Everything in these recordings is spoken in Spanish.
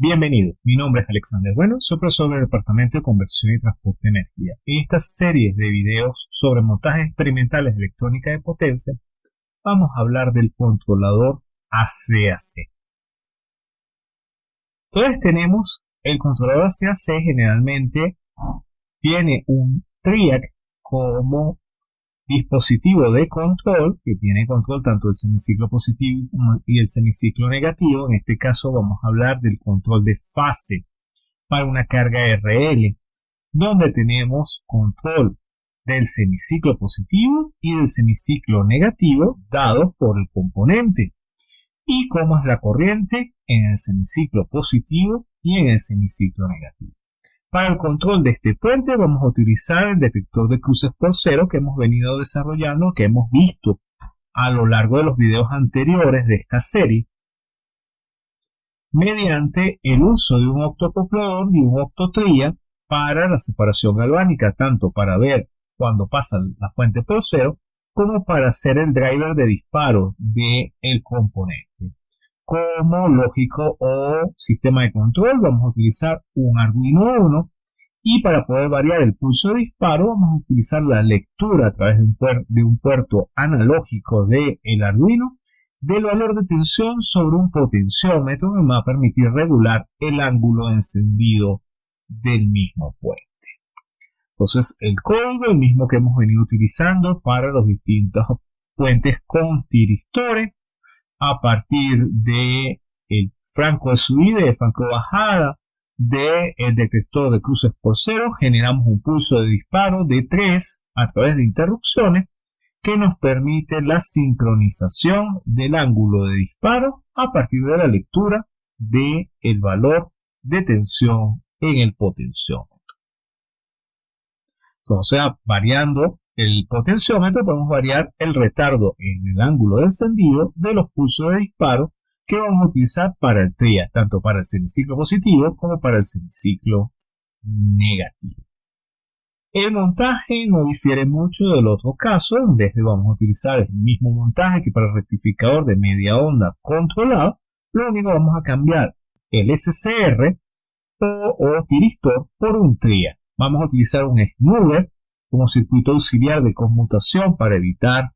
Bienvenido, mi nombre es Alexander Bueno, soy profesor del Departamento de Conversión y Transporte de Energía. En esta serie de videos sobre montajes experimentales de electrónica de potencia, vamos a hablar del controlador ACAC. Entonces tenemos el controlador ACAC generalmente tiene un TRIAC como dispositivo de control que tiene control tanto del semiciclo positivo y el semiciclo negativo. En este caso vamos a hablar del control de fase para una carga RL, donde tenemos control del semiciclo positivo y del semiciclo negativo dados por el componente y cómo es la corriente en el semiciclo positivo y en el semiciclo negativo. Para el control de este puente vamos a utilizar el detector de cruces por cero que hemos venido desarrollando, que hemos visto a lo largo de los videos anteriores de esta serie, mediante el uso de un octocoplador y un octotría para la separación galvánica, tanto para ver cuando pasa la fuente por cero, como para hacer el driver de disparo del el componente como lógico o sistema de control vamos a utilizar un Arduino Uno y para poder variar el pulso de disparo vamos a utilizar la lectura a través de un, puerto analógico del el Arduino del valor de tensión sobre un potenciómetro que me va a permitir regular el ángulo de encendido del mismo puente. Entonces el código, el mismo que hemos venido utilizando para los distintos puentes con tiristores, a partir de el franco de subida y franco de bajada del detector de cruces por cero, generamos un pulso de disparo de 3 a través de interrupciones que nos permite la sincronización del ángulo de disparo a partir de la lectura del el valor de tensión en el potenciómetro. Entonces, variando el potenciómetro podemos variar el retardo en el ángulo de encendido de los pulsos de disparo que vamos a utilizar para el TRIA, tanto para el semiciclo positivo como para el semiciclo negativo. El montaje no difiere mucho del otro caso, en vez de vamos a utilizar el mismo montaje que para el rectificador de media onda controlado, lo único vamos a cambiar el SCR o, o tiristor por un TRIA. Vamos a utilizar un smoother como circuito auxiliar de conmutación para evitar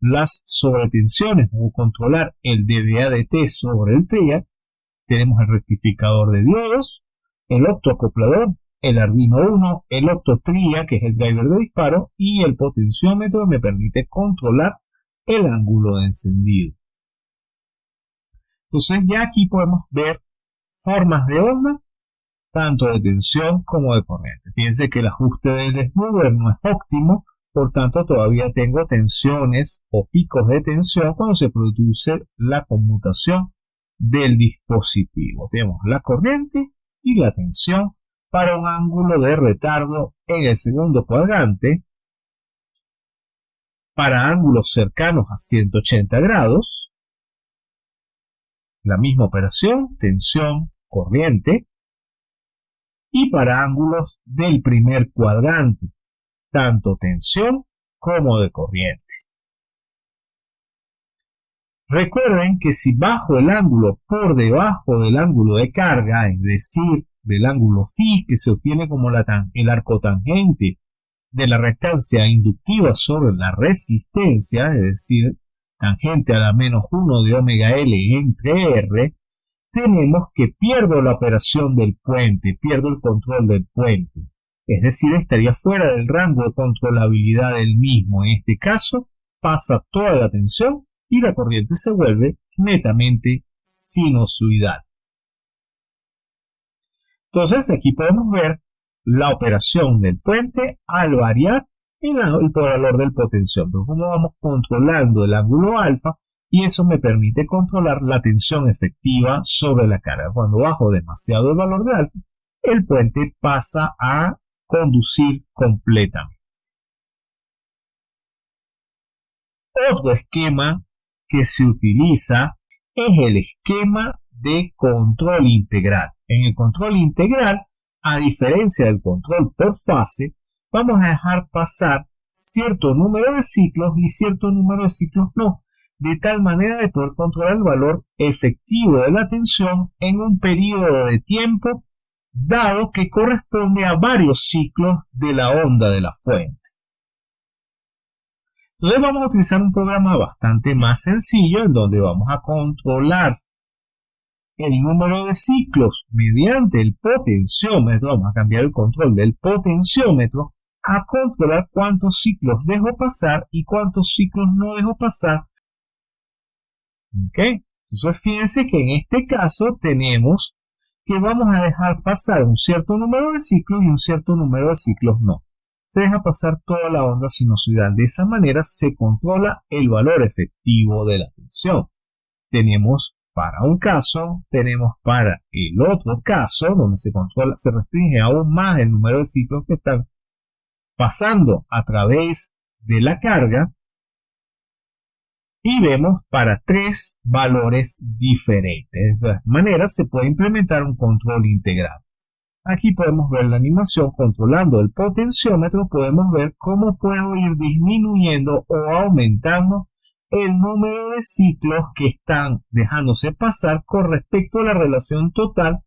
las sobretensiones. O controlar el DDA-DT sobre el TRIA, tenemos el rectificador de diodos, el optoacoplador, el Arduino 1, el optotria, que es el driver de disparo, y el potenciómetro que me permite controlar el ángulo de encendido. Entonces ya aquí podemos ver formas de onda tanto de tensión como de corriente. Fíjense que el ajuste del smoother no es óptimo, por tanto todavía tengo tensiones o picos de tensión cuando se produce la conmutación del dispositivo. Tenemos la corriente y la tensión para un ángulo de retardo en el segundo cuadrante para ángulos cercanos a 180 grados. La misma operación, tensión, corriente, y para ángulos del primer cuadrante, tanto tensión como de corriente. Recuerden que si bajo el ángulo por debajo del ángulo de carga, es decir, del ángulo phi que se obtiene como la el arco tangente de la rectancia inductiva sobre la resistencia, es decir, tangente a la menos 1 de omega L entre R, tenemos que pierdo la operación del puente, pierdo el control del puente. Es decir, estaría fuera del rango de controlabilidad del mismo. En este caso, pasa toda la tensión y la corriente se vuelve netamente sinusoidal. Entonces, aquí podemos ver la operación del puente al variar el, valor del potenciómetro. Como vamos controlando el ángulo alfa y eso me permite controlar la tensión efectiva sobre la carga. Cuando bajo demasiado el valor de el puente pasa a conducir completamente. Otro esquema que se utiliza es el esquema de control integral. En el control integral, a diferencia del control por fase, vamos a dejar pasar cierto número de ciclos y cierto número de ciclos no de tal manera de poder controlar el valor efectivo de la tensión en un periodo de tiempo dado que corresponde a varios ciclos de la onda de la fuente. Entonces vamos a utilizar un programa bastante más sencillo en donde vamos a controlar el número de ciclos mediante el potenciómetro, vamos a cambiar el control del potenciómetro a controlar cuántos ciclos dejo pasar y cuántos ciclos no dejo pasar. ¿Ok? Entonces fíjense que en este caso tenemos que vamos a dejar pasar un cierto número de ciclos y un cierto número de ciclos no. Se deja pasar toda la onda sinusoidal. De esa manera se controla el valor efectivo de la tensión. Tenemos para un caso, tenemos para el otro caso, donde se controla, se restringe aún más el número de ciclos que están pasando a través de la carga y vemos para tres valores diferentes. De esta manera se puede implementar un control integral. Aquí podemos ver la animación controlando el potenciómetro, podemos ver cómo puedo ir disminuyendo o aumentando el número de ciclos que están dejándose pasar con respecto a la relación total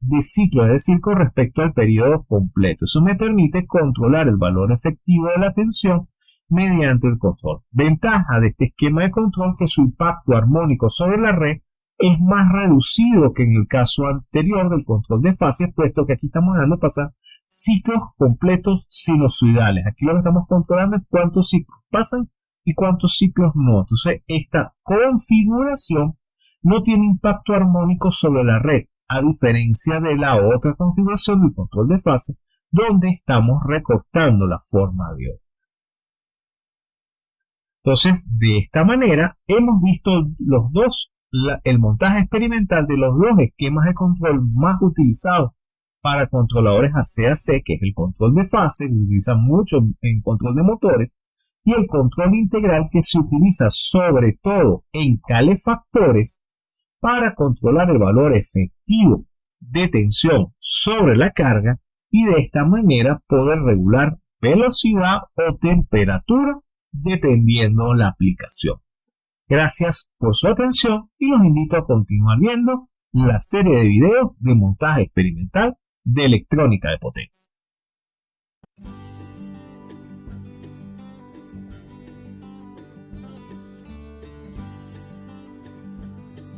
de ciclos, es decir, con respecto al periodo completo. Eso me permite controlar el valor efectivo de la tensión mediante el control. Ventaja de este esquema de control que su impacto armónico sobre la red es más reducido que en el caso anterior del control de fases, puesto que aquí estamos dando pasar ciclos completos sinusoidales. Aquí lo que estamos controlando es cuántos ciclos pasan y cuántos ciclos no. Entonces, esta configuración no tiene impacto armónico sobre la red, a diferencia de la otra configuración del control de fase, donde estamos recortando la forma de onda. Entonces, de esta manera, hemos visto los dos, el montaje experimental de los dos esquemas de control más utilizados para controladores ACAC, que es el control de fase, que se utiliza mucho en control de motores, y el control integral que se utiliza sobre todo en calefactores para controlar el valor efectivo de tensión sobre la carga y de esta manera poder regular velocidad o temperatura dependiendo la aplicación. Gracias por su atención y los invito a continuar viendo la serie de videos de montaje experimental de electrónica de potencia.